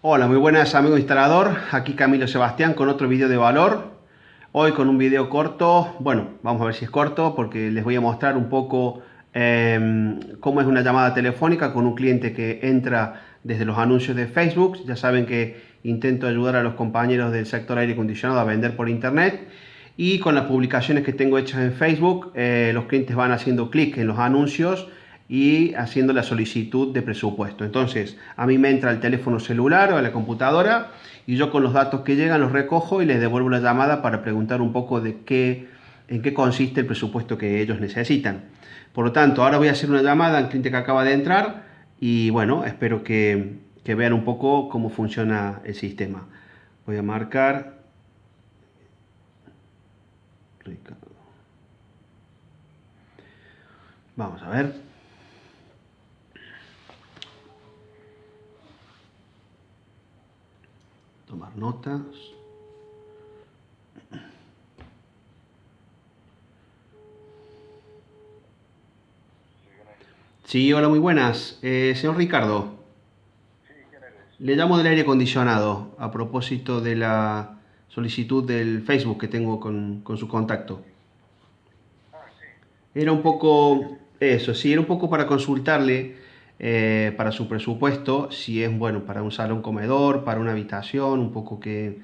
Hola, muy buenas amigo instalador, aquí Camilo Sebastián con otro vídeo de valor. Hoy con un vídeo corto, bueno, vamos a ver si es corto porque les voy a mostrar un poco eh, cómo es una llamada telefónica con un cliente que entra desde los anuncios de Facebook. Ya saben que intento ayudar a los compañeros del sector aire acondicionado a vender por internet y con las publicaciones que tengo hechas en Facebook, eh, los clientes van haciendo clic en los anuncios y haciendo la solicitud de presupuesto. Entonces, a mí me entra el teléfono celular o la computadora y yo con los datos que llegan los recojo y les devuelvo la llamada para preguntar un poco de qué, en qué consiste el presupuesto que ellos necesitan. Por lo tanto, ahora voy a hacer una llamada al cliente que acaba de entrar y bueno, espero que, que vean un poco cómo funciona el sistema. Voy a marcar Vamos a ver. Notas. Sí, hola, muy buenas. Eh, señor Ricardo. Le llamo del aire acondicionado a propósito de la solicitud del Facebook que tengo con, con su contacto. Era un poco eso, sí, era un poco para consultarle eh, para su presupuesto, si es bueno para un salón comedor, para una habitación, un poco que...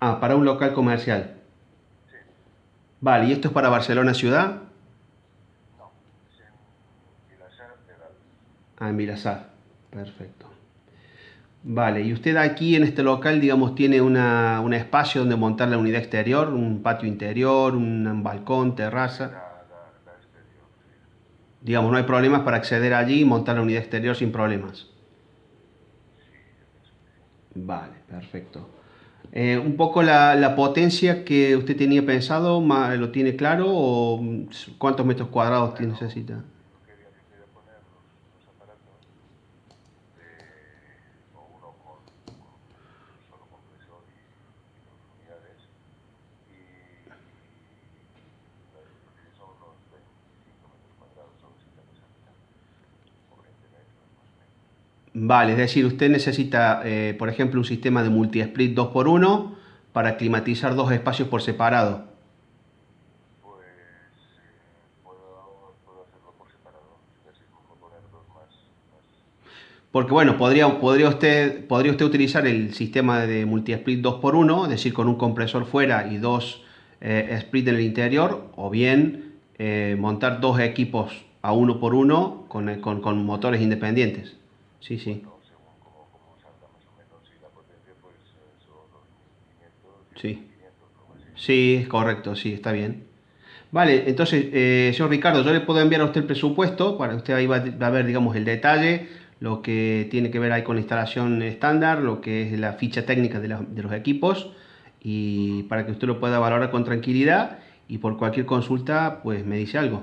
Ah, para un local comercial. Sí. Vale, ¿y esto es para Barcelona ciudad? No, es en Vilasar. Ah, en Vilasar, perfecto. Vale, y usted aquí en este local, digamos, tiene una, un espacio donde montar la unidad exterior, un patio interior, un balcón, terraza. La, la, la exterior, sí. Digamos, no hay problemas para acceder allí y montar la unidad exterior sin problemas. Vale, perfecto. Eh, un poco la, la potencia que usted tenía pensado, ¿lo tiene claro o mm, cuántos metros cuadrados Bueno, necesita? Yo quería que pudiera poner los, los aparatos de, o uno con, con un solo compresor y, y dos unidades y, porque son unos 25 metros cuadrados o 60 metros o 20 metros más o menos. Vale, es decir, usted necesita, eh, por ejemplo, un sistema de multi-split 2x1 para climatizar dos espacios por separado. Porque bueno, podría, podría, usted, podría usted utilizar el sistema de multi-split 2x1, es decir, con un compresor fuera y dos eh, split en el interior, o bien eh, montar dos equipos a uno por uno con, con- con motores independientes. Sí, sí, no, según como, como salga más o menos, y la potencia son los 1500 y Sí. 1500 o así. sí, es correcto, sí, está bien. Vale, entonces, eh, señor Ricardo, yo le puedo enviar a usted el presupuesto, para usted ahí va, va a ver, digamos, el detalle, lo que tiene que ver ahí con la instalación estándar, lo que es la ficha técnica de, la- de los equipos, y para que usted lo pueda valorar con tranquilidad, y por cualquier consulta, pues me dice algo.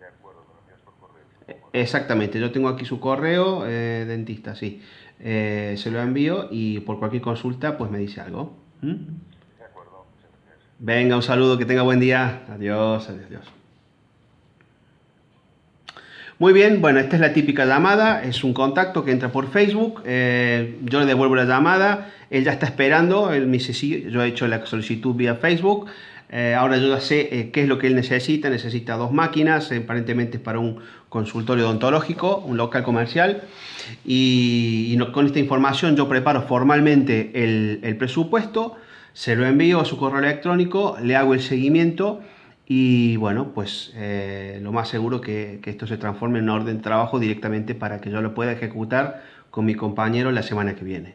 De acuerdo, me lo envías por correo. supongo. Exactamente, yo tengo aquí su correo, eh, dentista, sí. Eh, se lo envío y por cualquier consulta, pues me dice algo. ¿Mm? De acuerdo. Venga, un saludo, que tenga buen día. Adiós, adiós, adiós. Muy bien, bueno, esta es la típica llamada, es un contacto que entra por Facebook, eh, yo le devuelvo la llamada, él ya está esperando, él me dice sí, yo he hecho la solicitud vía Facebook, eh, ahora yo ya sé eh, qué es lo que él necesita, necesita dos máquinas, eh, aparentemente para un consultorio odontológico, un local comercial, y, con esta información yo preparo formalmente el, presupuesto, se lo envío a su correo electrónico, le hago el seguimiento y bueno, pues eh, lo más seguro que, que esto se transforme en una orden de trabajo directamente para que yo lo pueda ejecutar con mi compañero la semana que viene.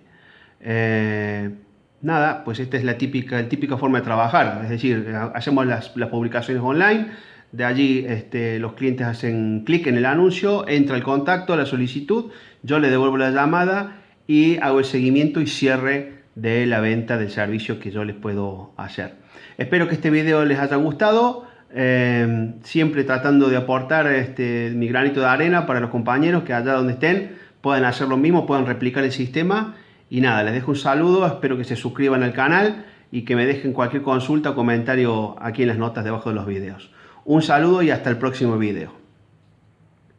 Nada, pues esta es la típica, la típica forma de trabajar, es decir, eh, hacemos las, publicaciones online, de allí este, los clientes hacen clic en el anuncio, entra el contacto, la solicitud, yo le devuelvo la llamada y hago el seguimiento y cierre de la venta del servicio que yo les puedo hacer. Espero que este video les haya gustado, eh, siempre tratando de aportar este, mi granito de arena para los compañeros que allá donde estén puedan hacer lo mismo, puedan replicar el sistema. Y nada, les dejo un saludo, espero que se suscriban al canal y que me dejen cualquier consulta o comentario aquí en las notas debajo de los videos. Un saludo y hasta el próximo video.